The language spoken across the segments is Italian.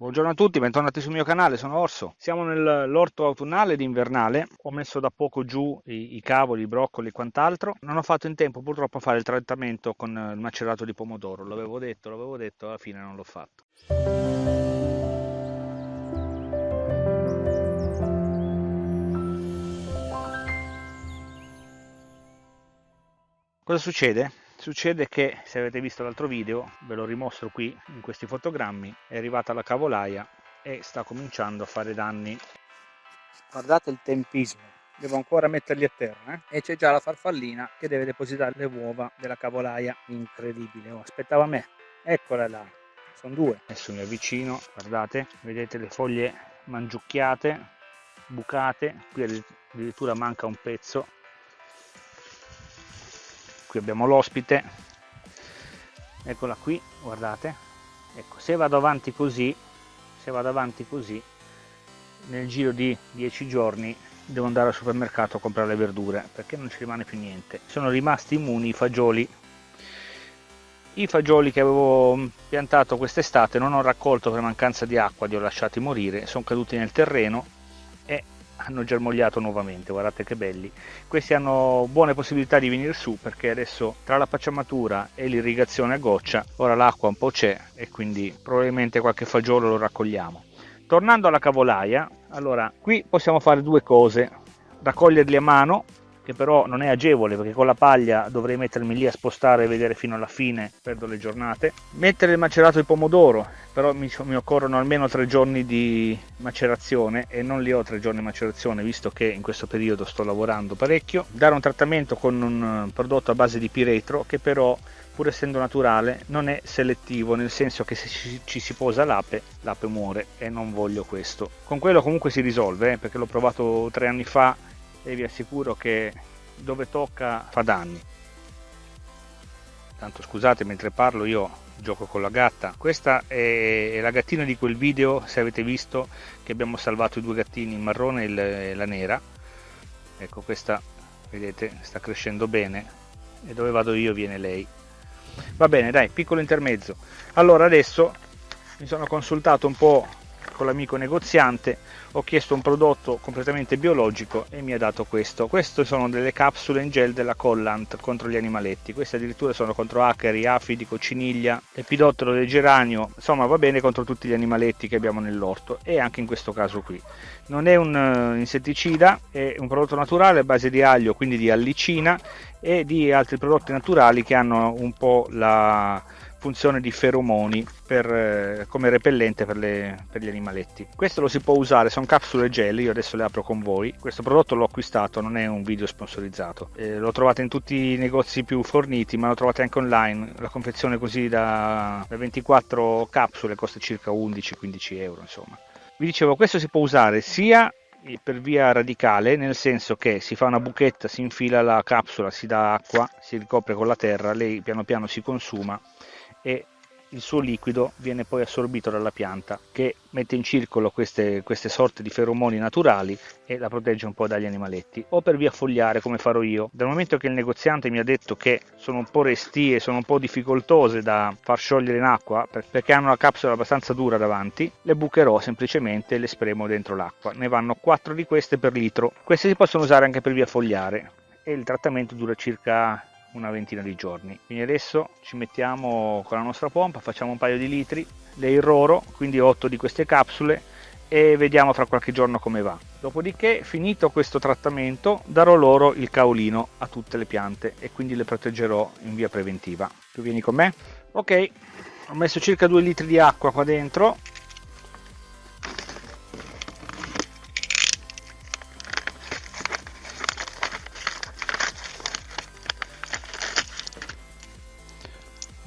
Buongiorno a tutti, bentornati sul mio canale, sono Orso. Siamo nell'orto autunnale ed invernale, ho messo da poco giù i, i, cavoli, i broccoli e quant'altro. Non ho fatto in tempo purtroppo a fare il trattamento con il macerato di pomodoro, l'avevo detto, l'avevo detto, alla fine non l'ho fatto. Cosa succede? Succede che, se avete visto l'altro video, ve lo rimostro qui in questi fotogrammi, è arrivata la cavolaia e sta cominciando a fare danni. Guardate il tempismo, devo ancora metterli a terra eh? e c'è già la farfallina che deve depositare le uova della cavolaia. Incredibile, oh, aspettava me. Eccola là, sono due. Adesso mi avvicino, guardate, vedete le foglie mangiucchiate, bucate, qui addirittura manca un pezzo qui abbiamo l'ospite. Eccola qui guardate. Ecco se vado avanti così se vado avanti così nel giro di 10 giorni devo andare al supermercato a comprare le verdure perché non ci rimane più niente. Sono rimasti immuni i fagioli. I fagioli che avevo piantato quest'estate non ho raccolto per mancanza di acqua li ho lasciati morire sono caduti nel terreno e hanno germogliato nuovamente guardate che belli. Questi hanno buone possibilità di venire su perché adesso tra la pacciamatura e l'irrigazione a goccia ora l'acqua un po' c'è e quindi probabilmente qualche fagiolo lo raccogliamo. Tornando alla cavolaia allora qui possiamo fare due cose. Raccoglierli a mano che però non è agevole perché con la paglia dovrei mettermi lì a spostare e vedere fino alla fine, perdo le giornate. Mettere il macerato di pomodoro, però mi, mi, occorrono almeno tre giorni di macerazione e non li ho tre giorni di macerazione visto che in questo periodo sto lavorando parecchio. Dare un trattamento con un prodotto a base di piretro che però pur essendo naturale non è selettivo nel senso che se ci, ci si posa l'ape l'ape muore e non voglio questo con quello comunque si risolve eh, perché l'ho provato tre anni fa e vi assicuro che dove tocca fa danni. Tanto scusate mentre parlo io gioco con la gatta. Questa è la gattina di quel video se avete visto che abbiamo salvato i due gattini il marrone e la nera. Ecco questa vedete sta crescendo bene. E dove vado io viene lei. Va bene dai piccolo intermezzo. Allora adesso mi sono consultato un po' con l'amico negoziante ho chiesto un prodotto completamente biologico e mi ha dato questo. Queste sono delle capsule in gel della Collant contro gli animaletti. Queste addirittura sono contro acari, afidi, cocciniglia epidottero del geranio. Insomma va bene contro tutti gli animaletti che abbiamo nell'orto e anche in questo caso qui. Non è un uh, insetticida è un prodotto naturale a base di aglio quindi di allicina e di altri prodotti naturali che hanno un po' la funzione di feromoni per, eh, come repellente per, le, per, gli animaletti. Questo lo si può usare, sono capsule gel, io adesso le apro con voi. Questo prodotto l'ho acquistato, non è un video sponsorizzato. Eh, lo trovate in tutti i negozi più forniti, ma lo trovate anche online. La confezione così da, da 24 capsule costa circa 11-15 euro, insomma. Vi dicevo, questo si può usare sia per via radicale, nel senso che si fa una buchetta, si infila la capsula, si dà acqua, si ricopre con la terra, lei piano piano si consuma e il suo liquido viene poi assorbito dalla pianta che mette in circolo queste, queste, sorte di feromoni naturali e la protegge un po' dagli animaletti o per via fogliare come farò io. Dal momento che il negoziante mi ha detto che sono un po' restie sono un po' difficoltose da far sciogliere in acqua perché hanno una capsula abbastanza dura davanti le bucherò semplicemente e le spremo dentro l'acqua. Ne vanno 4 di queste per litro. Queste si possono usare anche per via fogliare. E il trattamento dura circa una ventina di giorni. Quindi adesso ci mettiamo con la nostra pompa facciamo un paio di litri le irroro quindi 8 di queste capsule e vediamo fra qualche giorno come va. Dopodiché finito questo trattamento darò loro il caolino a tutte le piante e quindi le proteggerò in via preventiva. Tu vieni con me? Ok. Ho messo circa 2 litri di acqua qua dentro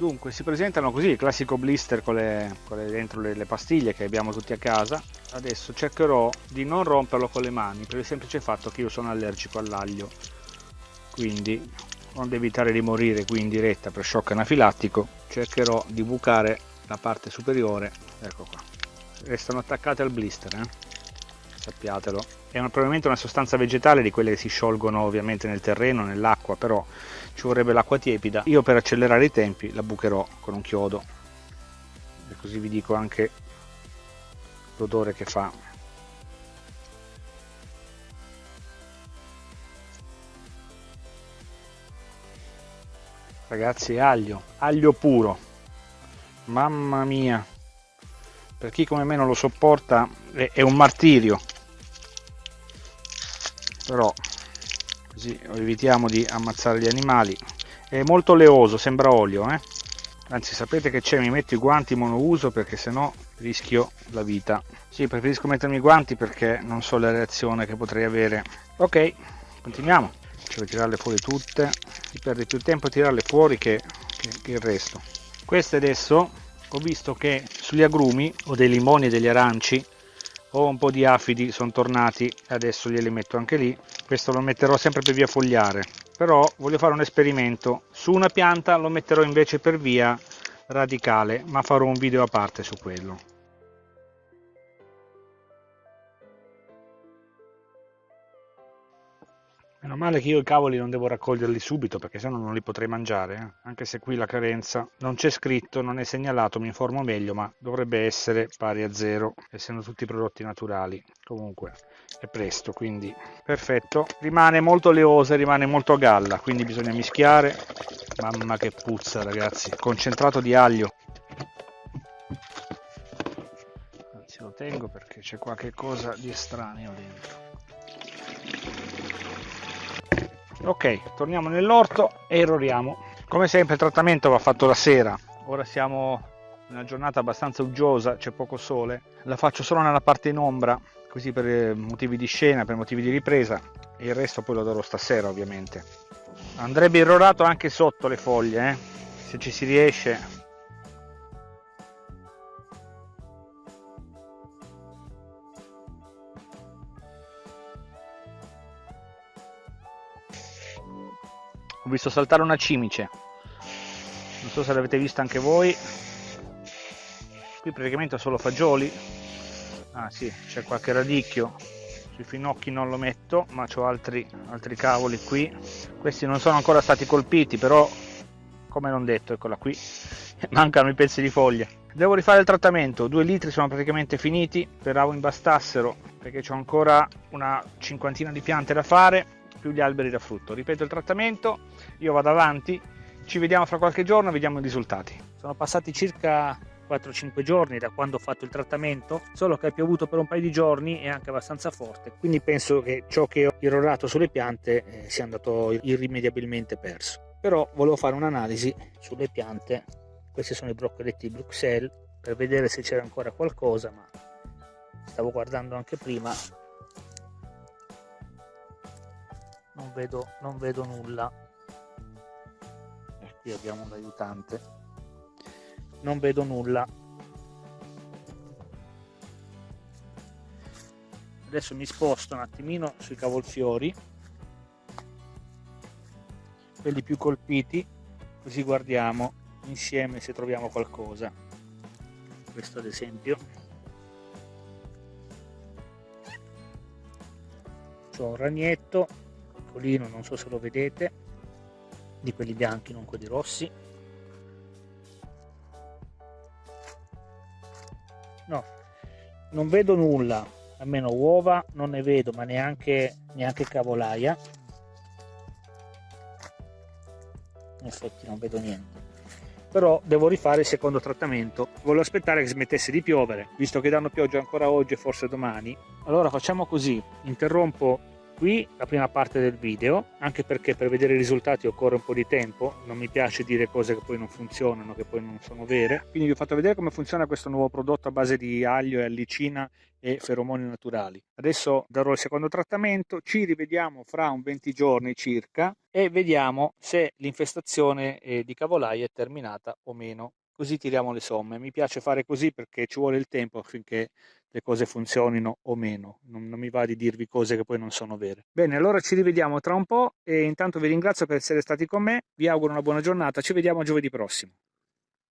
dunque si presentano così il classico blister con, le, con le, dentro le, le, pastiglie che abbiamo tutti a casa. Adesso cercherò di non romperlo con le mani per il semplice fatto che io sono allergico all'aglio. Quindi onde evitare di morire qui in diretta per shock anafilattico cercherò di bucare la parte superiore. Ecco qua. Restano attaccate al blister eh? Sappiatelo. È una, probabilmente una sostanza vegetale di quelle che si sciolgono ovviamente nel terreno nell'acqua però ci vorrebbe l'acqua tiepida. Io per accelerare i tempi la bucherò con un chiodo. E così vi dico anche l'odore che fa. Ragazzi aglio aglio puro. Mamma mia. Per chi come me non lo sopporta è, è un martirio però così evitiamo di ammazzare gli animali. È molto leoso sembra olio eh? anzi sapete che c'è mi metto i guanti monouso perché sennò rischio la vita. Sì preferisco mettermi i guanti perché non so la reazione che potrei avere. Ok continuiamo. Cioè tirarle fuori tutte. Si perde più tempo a tirarle fuori che, che, che il resto. Queste adesso ho visto che sugli agrumi o dei limoni e degli aranci ho un po' di afidi sono tornati adesso glieli metto anche lì. Questo lo metterò sempre per via fogliare. Però voglio fare un esperimento. Su una pianta lo metterò invece per via radicale ma farò un video a parte su quello Meno male che io i cavoli non devo raccoglierli subito perché sennò non li potrei mangiare, eh? anche se qui la carenza non c'è scritto, non è segnalato, mi informo meglio, ma dovrebbe essere pari a zero, essendo tutti prodotti naturali. Comunque è presto, quindi perfetto. Rimane molto leosa, rimane molto a galla, quindi bisogna mischiare. Mamma che puzza ragazzi, concentrato di aglio. Anzi lo tengo perché c'è qualche cosa di estraneo dentro ok torniamo nell'orto e erroriamo come sempre il trattamento va fatto la sera. Ora siamo in una giornata abbastanza uggiosa c'è poco sole. La faccio solo nella parte in ombra così per eh, motivi di scena per motivi di ripresa. E il resto poi lo darò stasera ovviamente. Andrebbe irrorato anche sotto le foglie eh? se ci si riesce ho visto saltare una cimice. Non so se l'avete vista anche voi. Qui praticamente ho solo fagioli. Ah sì c'è qualche radicchio. Sui finocchi non lo metto ma ho altri, altri cavoli qui. Questi non sono ancora stati colpiti però come non detto eccola qui. Mancano i pezzi di foglia. Devo rifare il trattamento. Due litri sono praticamente finiti. Speravo imbastassero perché ho ancora una cinquantina di piante da fare più gli alberi da frutto. Ripeto il trattamento, io vado avanti, ci vediamo fra qualche giorno, vediamo i risultati. Sono passati circa 4-5 giorni da quando ho fatto il trattamento, solo che ha piovuto per un paio di giorni e anche abbastanza forte, quindi penso che ciò che ho irrorato sulle piante eh, sia andato irrimediabilmente perso. Però volevo fare un'analisi sulle piante, questi sono i broccoletti Bruxelles, per vedere se c'era ancora qualcosa, ma stavo guardando anche prima non vedo, non vedo nulla. E qui abbiamo un aiutante. Non vedo nulla. Adesso mi sposto un attimino sui cavolfiori. Quelli più colpiti così guardiamo insieme se troviamo qualcosa. Questo ad esempio. C'ho un ragnetto piccolino non so se lo vedete di quelli bianchi non quelli rossi. No non vedo nulla almeno uova non ne vedo ma neanche neanche cavolaia. In effetti non vedo niente. Però devo rifare il secondo trattamento. Volevo aspettare che smettesse di piovere. Visto che danno pioggia ancora oggi e forse domani. Allora facciamo così. Interrompo qui la prima parte del video anche perché per vedere i risultati occorre un po' di tempo non mi piace dire cose che poi non funzionano che poi non sono vere. Quindi vi ho fatto vedere come funziona questo nuovo prodotto a base di aglio e allicina e feromoni naturali. Adesso darò il secondo trattamento ci rivediamo fra un 20 giorni circa e vediamo se l'infestazione eh, di cavolai è terminata o meno così tiriamo le somme mi piace fare così perché ci vuole il tempo affinché le cose funzionino o meno, non, non mi va di dirvi cose che poi non sono vere. Bene, allora ci rivediamo tra un po' e intanto vi ringrazio per essere stati con me, vi auguro una buona giornata, ci vediamo giovedì prossimo.